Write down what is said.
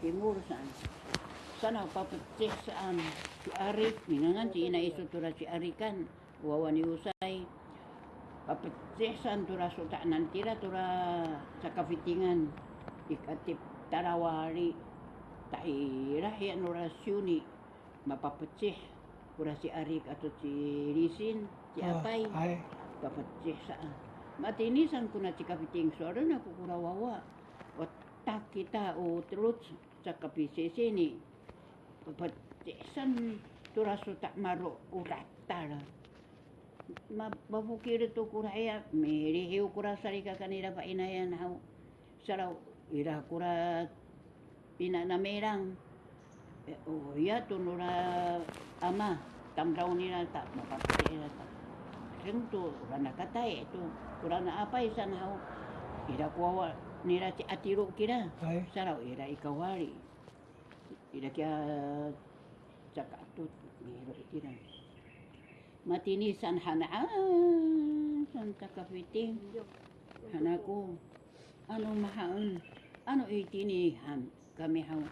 timur saan. Sana papeceh saan si Arik, minangan si ina iso tura si Arikan, wawan usay. Papeceh saan tura so tak nantira tura sa kafitingan. Ikatip tarawari. Tairah ya nurasyuni. Mapapeceh tura si Arik atau si Risin, si Apay. Ay, Papeceh saan. Matinisan ko na si kapiting so na kukurawawa. Otak kita o terus sa kapisisi ni. Papacesan turaso tak maro uratara. Mababukir to kuraya. Merihiw kura sarika kanila pa inayan haw. Saraw ira kura pinanamerang. Eh, oh, ya tunura ama. Tamraw nila ta. Mapapacera ta. Ring tu rana katay itu kurana apa isan hau ira kuwa nira ci atiro kira ay, sarau ira ikawari ira kya cakatut niro kira matini san hana. Ah, san takapiting hanaku ano mahaan ano itini han kami hau